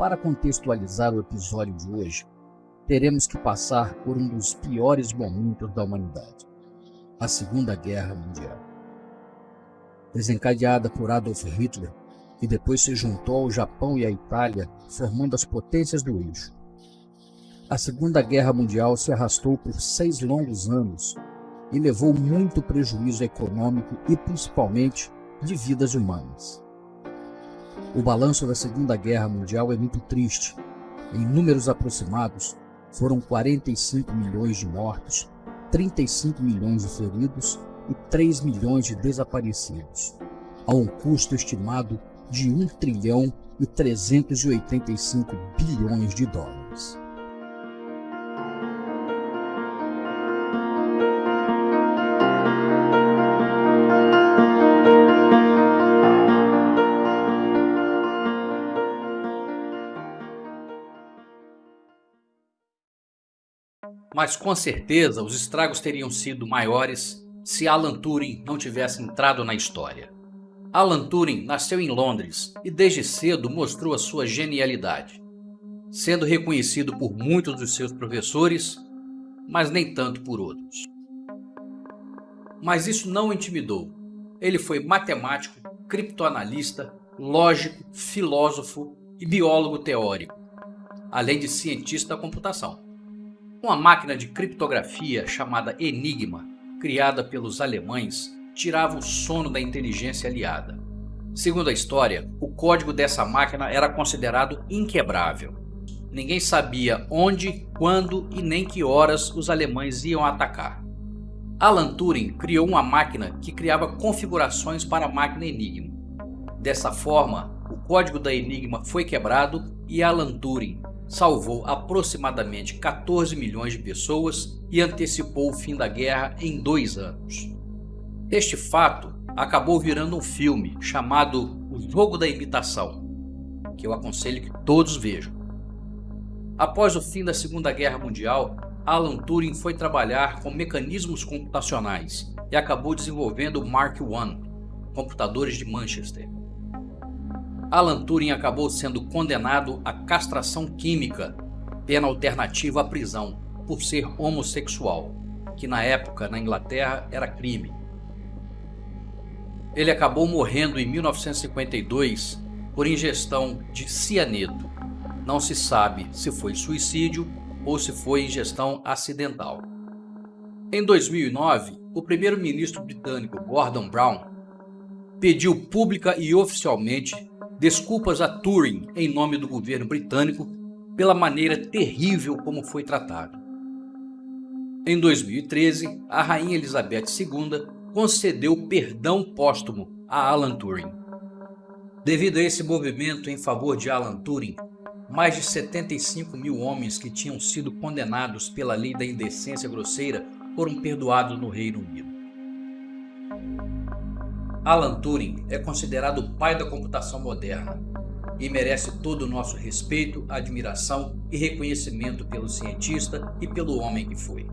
Para contextualizar o episódio de hoje, teremos que passar por um dos piores momentos da humanidade, a Segunda Guerra Mundial. Desencadeada por Adolf Hitler, que depois se juntou ao Japão e à Itália, formando as potências do eixo. A Segunda Guerra Mundial se arrastou por seis longos anos e levou muito prejuízo econômico e principalmente de vidas humanas. O balanço da Segunda Guerra Mundial é muito triste. Em números aproximados, foram 45 milhões de mortos, 35 milhões de feridos e 3 milhões de desaparecidos, a um custo estimado de 1 trilhão e 385 bilhões de dólares. Mas com certeza os estragos teriam sido maiores se Alan Turing não tivesse entrado na história. Alan Turing nasceu em Londres e desde cedo mostrou a sua genialidade, sendo reconhecido por muitos dos seus professores, mas nem tanto por outros. Mas isso não o intimidou. Ele foi matemático, criptoanalista, lógico, filósofo e biólogo teórico, além de cientista da computação. Uma máquina de criptografia chamada Enigma, criada pelos alemães, tirava o sono da inteligência aliada. Segundo a história, o código dessa máquina era considerado inquebrável. Ninguém sabia onde, quando e nem que horas os alemães iam atacar. Alan Turing criou uma máquina que criava configurações para a máquina Enigma. Dessa forma, o código da Enigma foi quebrado e Alan Turing salvou aproximadamente 14 milhões de pessoas e antecipou o fim da guerra em dois anos. Este fato acabou virando um filme chamado O Jogo da Imitação, que eu aconselho que todos vejam. Após o fim da Segunda Guerra Mundial, Alan Turing foi trabalhar com mecanismos computacionais e acabou desenvolvendo o Mark I, computadores de Manchester. Alan Turing acabou sendo condenado à castração química, pena alternativa à prisão, por ser homossexual, que na época na Inglaterra era crime. Ele acabou morrendo em 1952 por ingestão de cianeto. Não se sabe se foi suicídio ou se foi ingestão acidental. Em 2009, o primeiro-ministro britânico Gordon Brown pediu pública e oficialmente desculpas a Turing em nome do governo britânico pela maneira terrível como foi tratado. Em 2013, a Rainha Elizabeth II concedeu perdão póstumo a Alan Turing. Devido a esse movimento em favor de Alan Turing, mais de 75 mil homens que tinham sido condenados pela lei da indecência grosseira foram perdoados no Reino Unido. Alan Turing é considerado o pai da computação moderna e merece todo o nosso respeito, admiração e reconhecimento pelo cientista e pelo homem que foi.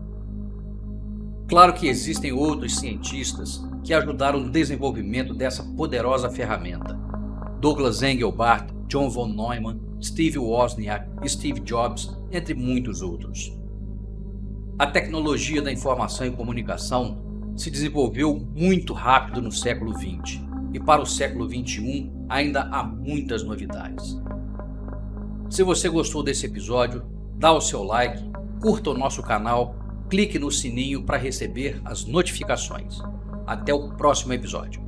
Claro que existem outros cientistas que ajudaram no desenvolvimento dessa poderosa ferramenta. Douglas Engelbart, John von Neumann, Steve Wozniak, Steve Jobs, entre muitos outros. A tecnologia da informação e comunicação se desenvolveu muito rápido no século XX e para o século XXI ainda há muitas novidades. Se você gostou desse episódio, dá o seu like, curta o nosso canal, clique no sininho para receber as notificações. Até o próximo episódio.